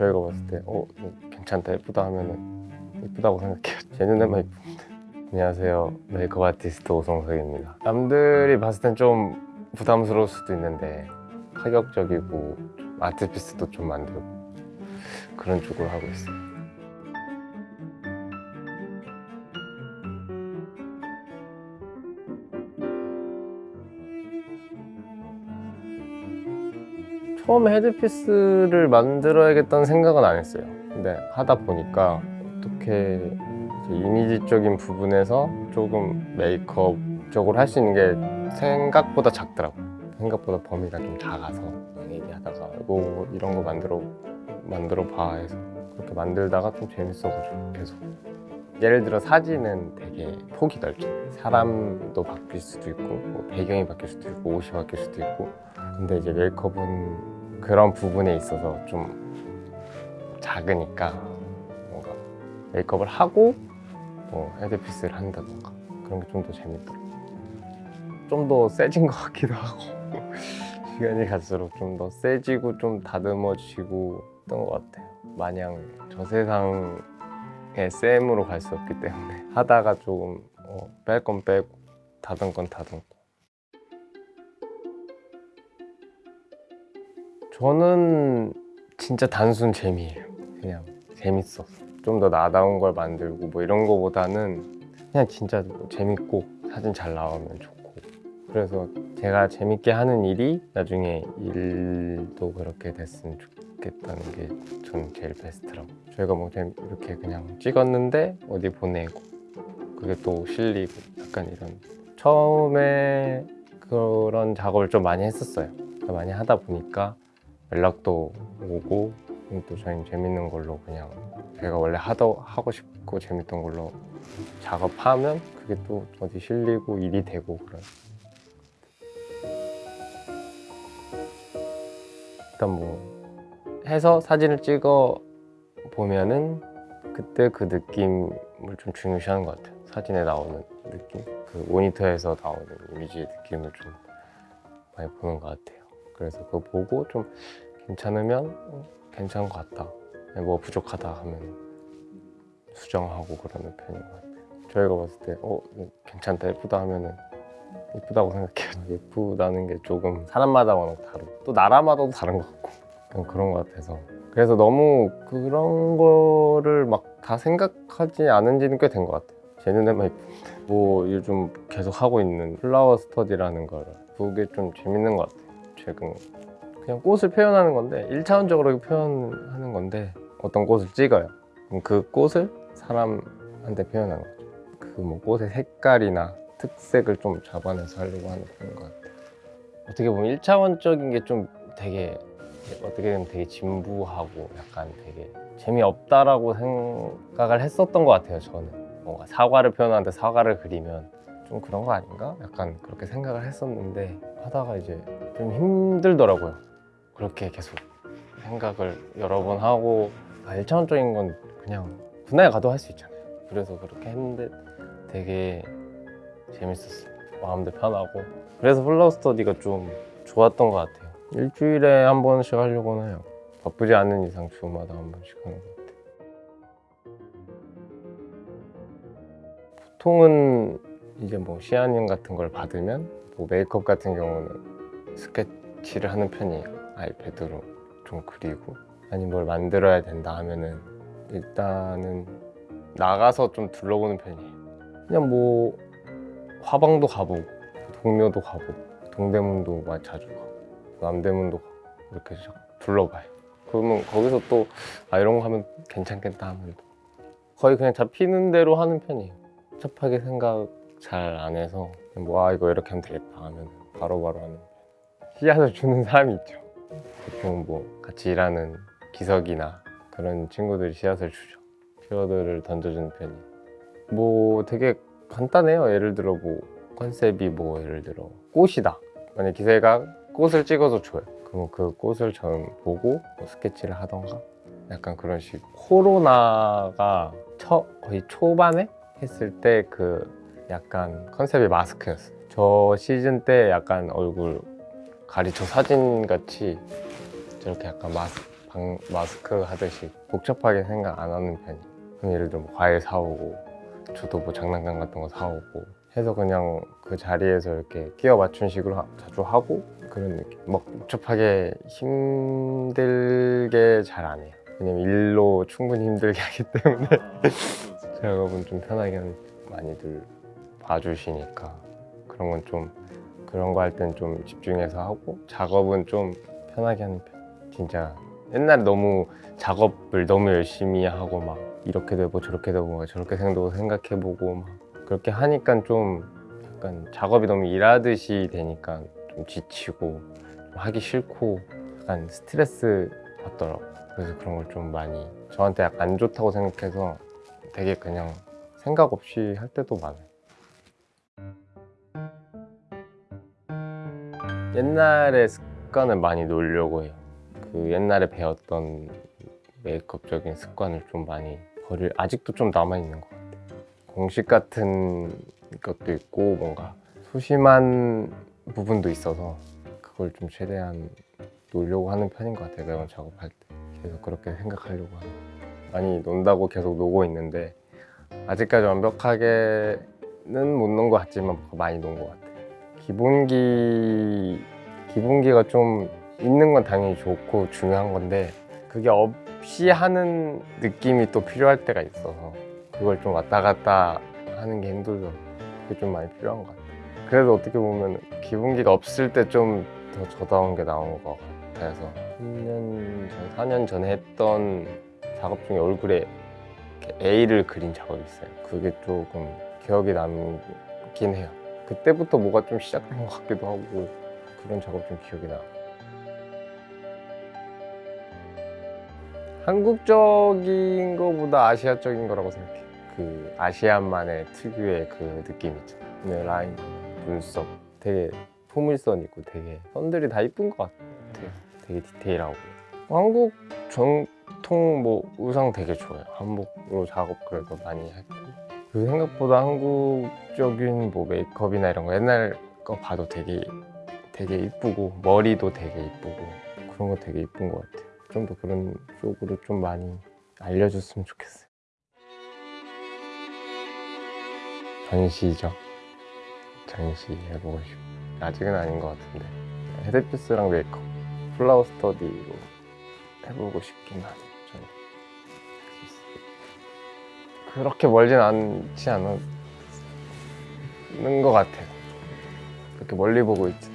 저희가 봤을 때 어? 괜찮다 예쁘다 하면은 예쁘다고 생각해요. 제 눈에만 예쁜데 안녕하세요. 메이크업 아티스트 오성석입니다. 남들이 봤을 땐 좀 부담스러울 수도 있는데 파격적이고 좀 아티피스도 좀 만들고 그런 쪽으로 하고 있어요 처음에 헤드피스를 만들어야겠다는 생각은 안 했어요. 근데 하다 보니까 어떻게 이미지적인 부분에서 조금 메이크업적으로 할 수 있는 게 생각보다 작더라고요. 생각보다 범위가 좀 작아서 얘기하다가 이거 이런 거 만들어 만들어 봐 해서 그렇게 만들다가 좀 재밌어가지고 계속 예를 들어 사진은 되게 폭이 넓죠 사람도 바뀔 수도 있고 뭐 배경이 바뀔 수도 있고 옷이 바뀔 수도 있고. 근데 이제 메이크업은 그런 부분에 있어서 좀 작으니까 뭔가 메이크업을 하고 뭐 헤드피스를 한다던가 그런 게 좀 더 재밌더라고요 좀더 세진 것 같기도 하고. 시간이 갈수록 좀 더 세지고 좀 다듬어지고 했던 것 같아요. 마냥 저 세상 의 쌤으로 갈 수 없기 때문에 하다가 조금 어, 뺄건 빼고 다듬 건 다듬고. 저는 진짜 단순 재미예요. 그냥 재밌어서 좀 더 나다운 걸 만들고 뭐 이런 거보다는 그냥 진짜 뭐 재밌고 사진 잘 나오면 좋고. 그래서 제가 재밌게 하는 일이 나중에 일도 그렇게 됐으면 좋겠 다는 게 저는 제일 베스트라고. 저희가 뭐 그냥 이렇게 그냥 찍었는데 어디 보내고 그게 또 실리고 약간 이런 처음에 그런 작업을 좀 많이 했었어요. 많이 하다 보니까 연락도 오고 또 저희는 재밌는 걸로 그냥 제가 원래 하다, 하고 싶고 재밌던 걸로 작업하면 그게 또 어디 실리고 일이 되고 그런. 일단 뭐 해서 사진을 찍어 보면은 그때 그 느낌을 좀 중요시하는 것 같아요. 사진에 나오는 느낌? 그 모니터에서 나오는 이미지의 느낌을 좀 많이 보는 것 같아요. 그래서 그거 보고 좀 괜찮으면 어, 괜찮은 것 같다. 뭐 부족하다 하면 수정하고 그러는 편인 것 같아요. 저희가 봤을 때 어, 괜찮다 예쁘다 하면은 예쁘다고 생각해요. 예쁘다는 게 조금 사람마다 워낙 다르고 또 나라마다도 다른 것 같고 그냥 그런 것 같아서. 그래서 너무 그런 거를 막 다 생각하지 않은 지는 꽤 된 것 같아요. 제 눈에만 뭐 요즘 계속 하고 있는 플라워 스터디라는 걸 그게 좀 재밌는 것 같아요 최근 그냥 꽃을 표현하는 건데 1차원적으로 표현하는 건데 어떤 꽃을 찍어요. 그럼 그 꽃을 사람한테 표현하는 거죠. 그 뭐 꽃의 색깔이나 특색을 좀 잡아내서 하려고 하는 편인 것 같아요. 어떻게 보면 1차원적인 게 좀 되게 어떻게 보면 되게 진부하고 약간 되게 재미없다라고 생각을 했었던 것 같아요 저는. 뭔가 사과를 표현하는데 사과를 그리면 좀 그런 거 아닌가? 약간 그렇게 생각을 했었는데 하다가 이제 좀 힘들더라고요. 그렇게 계속 생각을 여러 번 하고 아, 1차원적인 건 그냥 군대에 가도 할 수 있잖아요. 그래서 그렇게 했는데 되게 재밌었어요 마음도 편하고. 그래서 플라워 스터디가 좀 좋았던 것 같아요 일주일에 한 번씩 하려고는 해요. 바쁘지 않은 이상 주마다 한 번씩 하는 것 같아요. 보통은 이제 뭐 시안님 같은 걸 받으면 뭐 메이크업 같은 경우는 스케치를 하는 편이에요 아이패드로 좀 그리고 아니 뭘 만들어야 된다 하면은 일단은 나가서 좀 둘러보는 편이에요. 그냥 뭐 화방도 가보고 동묘도 가보고 동대문도 많이 자주 가고 남대문도 이렇게 쫙 둘러봐요. 그러면 거기서 또 아 이런 거 하면 괜찮겠다 하면 또 거의 그냥 잡히는 대로 하는 편이에요. 복잡하게 생각 잘 안 해서 뭐 아 이거 이렇게 하면 되겠다 하면 바로 바로 하는 씨앗을 주는 사람이 있죠. 보통 뭐 같이 일하는 기석이나 그런 친구들이 씨앗을 주죠. 키워드를 던져주는 편이에요. 뭐 되게 간단해요. 예를 들어 뭐 컨셉이 뭐 예를 들어 꽃이다. 만약 기세가 꽃을 찍어서 줘요. 그럼 그 꽃을 전 보고 뭐 스케치를 하던가? 약간 그런 식 코로나가 처, 거의 초반에 했을 때 그 약간 컨셉이 마스크였어요. 저 시즌 때 약간 얼굴 가리쳐 사진 같이 저렇게 약간 마스, 방 마스크 하듯이 복잡하게 생각 안 하는 편이에요. 예를 들어 뭐 과일 사오고 저도 뭐 장난감 같은 거 사오고 해서 그냥 그 자리에서 이렇게 끼워 맞춘 식으로 하- 자주 하고 그런 느낌. 막 복잡하게 힘들게 잘 안 해요. 왜냐면 일로 충분히 힘들게 하기 때문에 작업은 좀 편하게 하는 많이들 봐주시니까 그런 건 좀 그런 거 할 땐 좀 집중해서 하고 작업은 좀 편하게 하는 편. 진짜 옛날에 너무 작업을 너무 열심히 하고 막 이렇게 되고 저렇게 되고 막 저렇게 생각도 생각해보고 막 그렇게 하니까 좀 약간 작업이 너무 일하듯이 되니까 좀 지치고 좀 하기 싫고 약간 스트레스 받더라고. 그래서 그런 걸 좀 많이 저한테 약간 안 좋다고 생각해서 되게 그냥 생각 없이 할 때도 많아요. 옛날의 습관을 많이 놓으려고 해요. 그 옛날에 배웠던 메이크업적인 습관을 좀 많이 버릴 아직도 좀 남아 있는 것 같아요. 공식 같은 것도 있고 뭔가 소심한 부분도 있어서 그걸 좀 최대한 놓으려고 하는 편인 것 같아요. 매번 작업할 때 계속 그렇게 생각하려고 하는. 많이 논다고 계속 노고 있는데 아직까지 완벽하게는 못 논 것 같지만 많이 논 것 같아요. 기본기 기본기가 좀 있는 건 당연히 좋고 중요한 건데 그게 없이 하는 느낌이 또 필요할 때가 있어서 그걸 좀 왔다 갔다 하는 게 힘들더라고요. 그게 좀 많이 필요한 것 같아요. 그래도 어떻게 보면 기본기가 없을 때 좀 더 저다운 게 나온 것 같아서 3년 전, 4년 전에 했던 작업 중에 얼굴에 A를 그린 작업이 있어요. 그게 조금 기억이 남긴 해요. 그때부터 뭐가 좀 시작된 것 같기도 하고 그런 작업 좀 기억이 나. 한국적인 거보다 아시아적인 거라고 생각해. 그 아시안만의 특유의 그 느낌 있잖아. 네, 라인, 눈썹, 되게 포물선 있고 되게 선들이 다 이쁜 것 같아요. 되게 디테일하고. 한국 전통 뭐 의상 되게 좋아요. 한복으로 작업 그래서 많이 했고. 그 생각보다 한국적인 뭐 메이크업이나 이런 거 옛날 거 봐도 되게 되게 이쁘고 머리도 되게 이쁘고 그런 거 되게 이쁜 것 같아요. 좀 더 그런 쪽으로 좀 많이 알려줬으면 좋겠어요. 전시죠. 전시 해보고 싶어. 아직은 아닌 것 같은데 헤드피스랑 메이크업, 플라워 스터디로 해보고 싶긴 하네. 저는 그렇게 멀진 않지 않은 것 같아요. 그렇게 멀리 보고 있지